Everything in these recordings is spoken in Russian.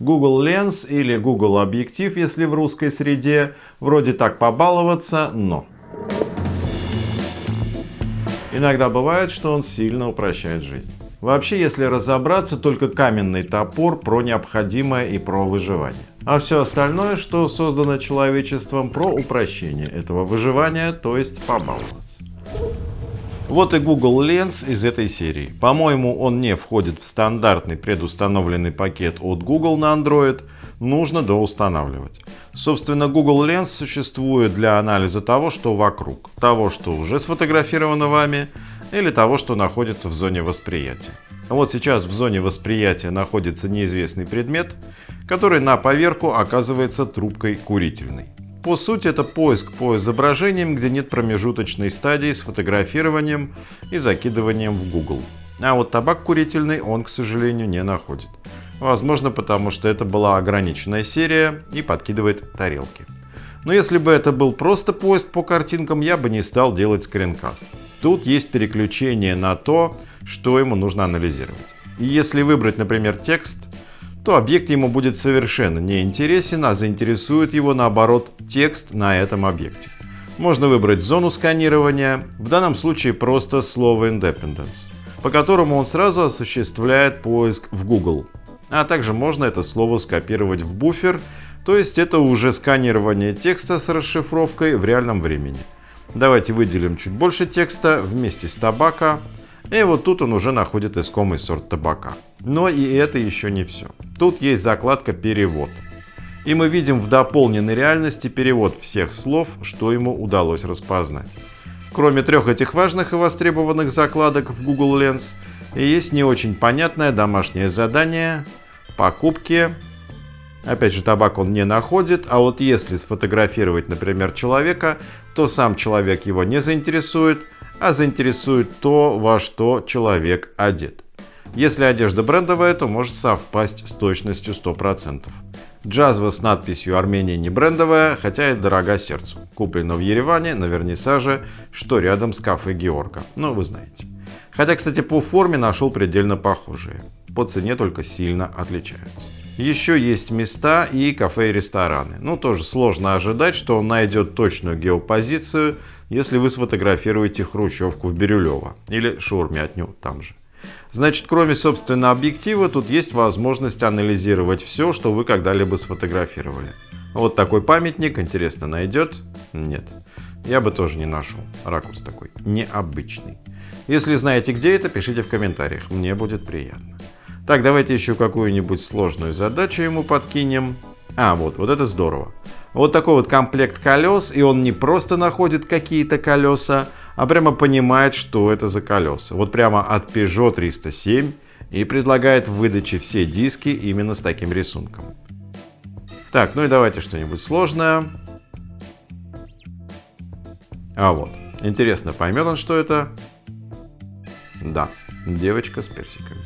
Google Lens или Google объектив, если в русской среде, вроде так побаловаться, но... Иногда бывает, что он сильно упрощает жизнь. Вообще, если разобраться, только каменный топор про необходимое и про выживание. А все остальное, что создано человечеством, про упрощение этого выживания, то есть побаловаться. Вот и Google Lens из этой серии. По-моему, он не входит в стандартный предустановленный пакет от Google на Android, нужно доустанавливать. Собственно, Google Lens существует для анализа того, что вокруг, того, что уже сфотографировано вами, или того, что находится в зоне восприятия. Вот сейчас в зоне восприятия находится неизвестный предмет, который на поверку оказывается трубкой курительной. По сути, это поиск по изображениям, где нет промежуточной стадии с фотографированием и закидыванием в Google. А вот табак курительный он, к сожалению, не находит. Возможно, потому что это была ограниченная серия и подкидывает тарелки. Но если бы это был просто поиск по картинкам, я бы не стал делать скринкаст. Тут есть переключение на то, что ему нужно анализировать. И если выбрать, например, текст, то объект ему будет совершенно не интересен, а заинтересует его наоборот текст на этом объекте. Можно выбрать зону сканирования, в данном случае просто слово Independence, по которому он сразу осуществляет поиск в Google. А также можно это слово скопировать в буфер, то есть это уже сканирование текста с расшифровкой в реальном времени. Давайте выделим чуть больше текста вместе с табака, и вот тут он уже находит искомый сорт табака. Но и это еще не все. Тут есть закладка «Перевод». И мы видим в дополненной реальности перевод всех слов, что ему удалось распознать. Кроме трех этих важных и востребованных закладок в Google Lens, есть не очень понятное домашнее задание покупки. Опять же, табак он не находит, а вот если сфотографировать, например, человека, то сам человек его не заинтересует, а заинтересует то, во что человек одет. Если одежда брендовая, то может совпасть с точностью 100%. Джазва с надписью «Армения не брендовая», хотя и дорога сердцу. Куплена в Ереване на вернисаже, что рядом с кафе Георга. Ну, вы знаете. Хотя, кстати, по форме нашел предельно похожие. По цене только сильно отличаются. Еще есть места и кафе и рестораны. Ну, тоже сложно ожидать, что он найдет точную геопозицию – если вы сфотографируете хрущевку в Бирюлево или шаурмятню там же. Значит, кроме, собственно, объектива, тут есть возможность анализировать все, что вы когда-либо сфотографировали. Вот такой памятник, интересно, найдет? Нет. Я бы тоже не нашел. Ракурс такой необычный. Если знаете, где это, пишите в комментариях. Мне будет приятно. Так, давайте еще какую-нибудь сложную задачу ему подкинем. А, вот, вот это здорово. Вот такой вот комплект колес, и он не просто находит какие-то колеса, а прямо понимает, что это за колеса. Вот прямо от Peugeot 307 и предлагает в выдаче все диски именно с таким рисунком. Так, ну и давайте что-нибудь сложное. А вот, интересно, поймет он, что это? Да, девочка с персиками.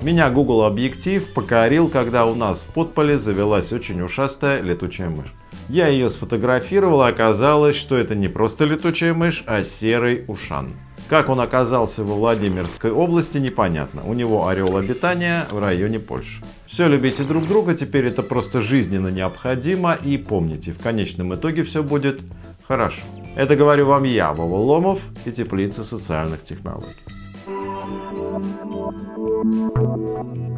Меня Google объектив покорил, когда у нас в подполе завелась очень ушастая летучая мышь. Я ее сфотографировал, и оказалось, что это не просто летучая мышь, а серый ушан. Как он оказался во Владимирской области, непонятно. У него орел обитания в районе Польши. Все, любите друг друга, теперь это просто жизненно необходимо. И помните, в конечном итоге все будет хорошо. Это говорю вам я, Вова Ломов и Теплица социальных технологий. Thank you.